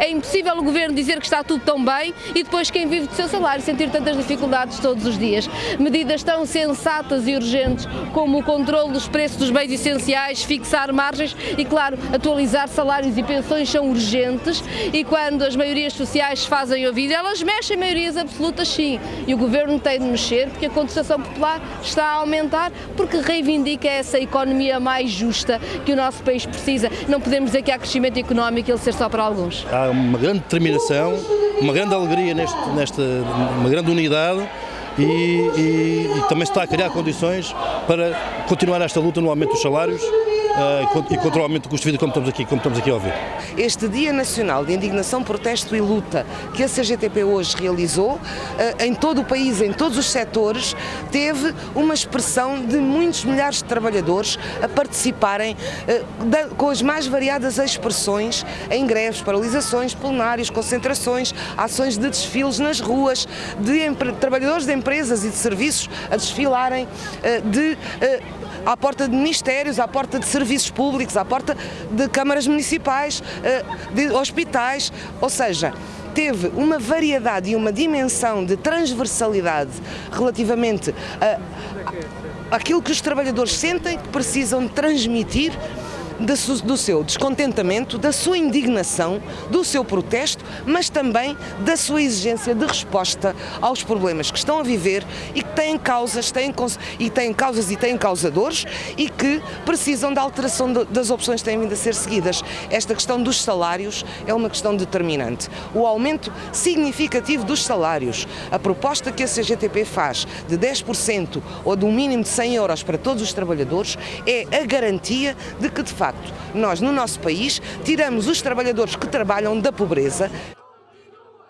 É impossível o Governo dizer que está tudo tão bem e depois quem vive do seu salário sentir tantas dificuldades todos os dias. Medidas tão sensatas e urgentes como o controle dos preços dos bens essenciais, fixar margens e, claro, atualizar salários e pensões são urgentes e quando as maiorias sociais fazem ouvido, elas mexem maiorias absolutas sim e o Governo tem de mexer porque a contestação popular está a aumentar porque reivindica essa economia mais justa que o nosso país precisa. Não podemos dizer que há crescimento económico e ele ser só para alguns. Há uma grande determinação, uma grande alegria neste, nesta, uma grande unidade e, e, e também se está a criar condições para continuar esta luta no aumento dos salários e contra o aumento do custo de vida como estamos aqui, como estamos aqui a ouvir. Este Dia Nacional de Indignação, Protesto e Luta que a CGTP hoje realizou, uh, em todo o país, em todos os setores, teve uma expressão de muitos milhares de trabalhadores a participarem da, com as mais variadas expressões em greves, paralisações, plenários, concentrações, ações de desfiles nas ruas, de trabalhadores de empresas e de serviços a desfilarem, de à porta de ministérios, à porta de serviços públicos, à porta de câmaras municipais, eh, de hospitais, ou seja, teve uma variedade e uma dimensão de transversalidade relativamente a, aquilo que os trabalhadores sentem que precisam transmitir do seu descontentamento, da sua indignação, do seu protesto, mas também da sua exigência de resposta aos problemas que estão a viver e que têm causas, têm, e têm causas e têm causadores e que precisam da alteração das opções que têm vindo a ser seguidas. Esta questão dos salários é uma questão determinante. O aumento significativo dos salários, a proposta que a CGTP faz de 10% ou de um mínimo de 100 euros para todos os trabalhadores é a garantia de que, de facto, facto, nós no nosso país tiramos os trabalhadores que trabalham da pobreza